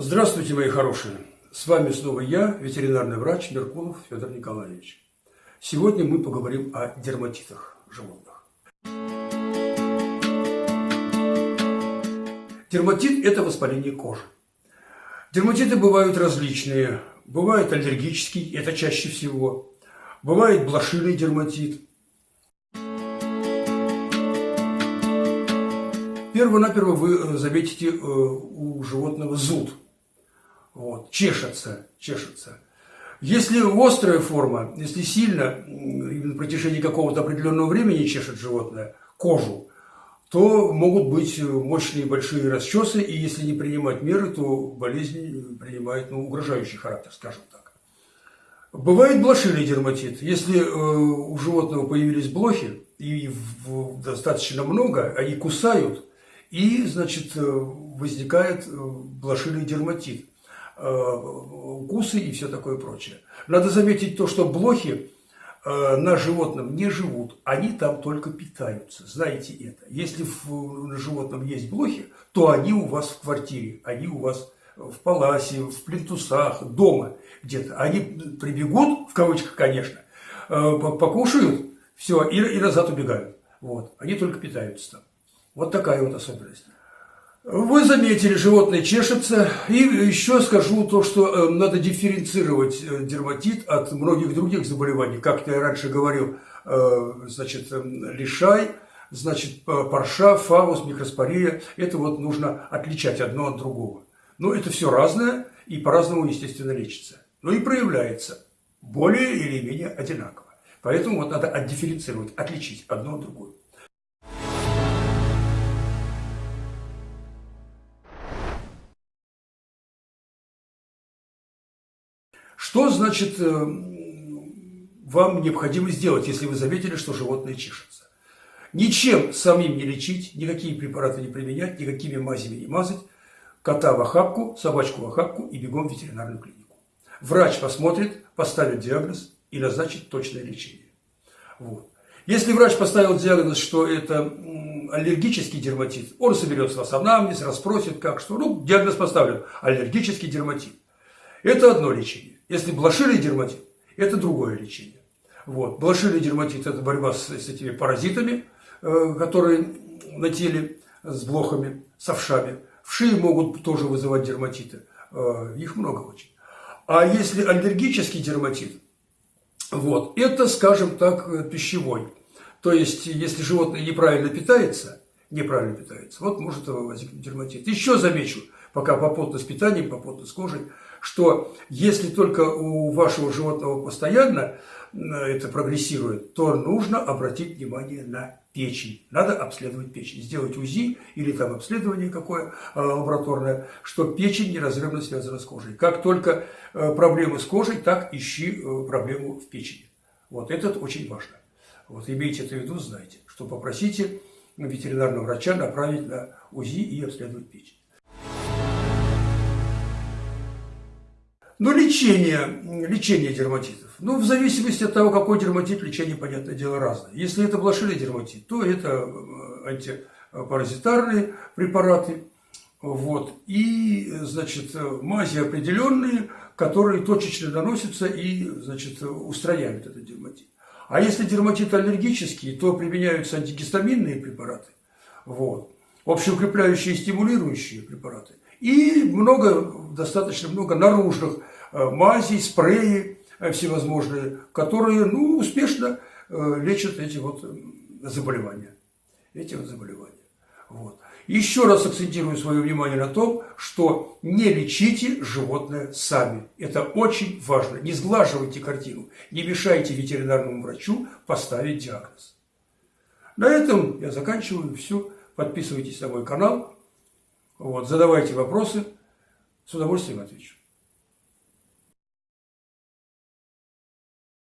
Здравствуйте, мои хорошие! С вами снова я, ветеринарный врач Меркулов Федор Николаевич. Сегодня мы поговорим о дерматитах животных. Дерматит – это воспаление кожи. Дерматиты бывают различные. Бывает аллергический, это чаще всего. Бывает блошиный дерматит. Перво-наперво вы заметите э, у животного зуд – вот, чешется, чешется. Если острая форма, если сильно, на протяжении какого-то определенного времени чешет животное кожу, то могут быть мощные большие расчесы, и если не принимать меры, то болезнь принимает ну, угрожающий характер, скажем так. Бывает блошиный дерматит. Если э, у животного появились блохи, и в, достаточно много, они кусают, и, значит, э, возникает э, блошиный дерматит. Э, укусы и все такое прочее. Надо заметить то, что блохи э, на животном не живут, они там только питаются. Знаете это. Если на животном есть блохи, то они у вас в квартире, они у вас в паласе, в плинтусах, дома где-то. Они прибегут, в кавычках, конечно, э, покушают, все, и назад убегают. Вот. Они только питаются там. Вот такая вот особенность. Вы заметили, животное чешется. И еще скажу то, что э, надо дифференцировать э, дерматит от многих других заболеваний. Как я раньше говорил, э, значит, лишай, значит, парша, фаус, микроспория. Это вот нужно отличать одно от другого. Но это все разное и по-разному, естественно, лечится. Но и проявляется более или менее одинаково. Поэтому вот надо отдифференцировать, отличить одно от другого. Что значит э, вам необходимо сделать, если вы заметили, что животное чешется? Ничем самим не лечить, никакие препараты не применять, никакими мазями не мазать. Кота в охапку, собачку в охапку и бегом в ветеринарную клинику. Врач посмотрит, поставит диагноз и назначит точное лечение. Вот. Если врач поставил диагноз, что это аллергический дерматит, он соберет с вас анамнез, расспросит, как что. Ну, диагноз поставлен – аллергический дерматит. Это одно лечение. Если блошиный дерматит, это другое лечение. Вот. Блошиный дерматит – это борьба с, с этими паразитами, э, которые на теле, с блохами, с овшами. Вши могут тоже вызывать дерматиты. Э, их много очень. А если аллергический дерматит, вот, это, скажем так, пищевой. То есть, если животное неправильно питается, неправильно питается, вот может возникнуть дерматит. Еще замечу, пока попутно с питанием, попутно с кожей – что если только у вашего животного постоянно э, это прогрессирует, то нужно обратить внимание на печень. Надо обследовать печень, сделать УЗИ или там обследование какое э, лабораторное, что печень неразрывно связана с кожей. Как только э, проблемы с кожей, так ищи проблему в печени. Вот это очень важно. Вот имейте это в виду, знайте, что попросите ветеринарного врача направить на УЗИ и обследовать печень. Но лечение, лечение дерматитов, ну, в зависимости от того, какой дерматит, лечение, понятное дело, разное. Если это блошиный дерматит, то это э, антипаразитарные препараты, вот, и, значит, мази определенные, которые точечно наносятся и, значит, устраняют этот дерматит. А если дерматит аллергический, то применяются антигистаминные препараты, вот, общеукрепляющие и стимулирующие препараты. И много, достаточно много наружных э, мазей, спреи э, всевозможные, которые ну, успешно э, лечат эти вот заболевания. Эти вот заболевания. Вот. Еще раз акцентирую свое внимание на том, что не лечите животное сами. Это очень важно. Не сглаживайте картину, не мешайте ветеринарному врачу поставить диагноз. На этом я заканчиваю. Все. Подписывайтесь на мой канал. Вот, задавайте вопросы, с удовольствием отвечу.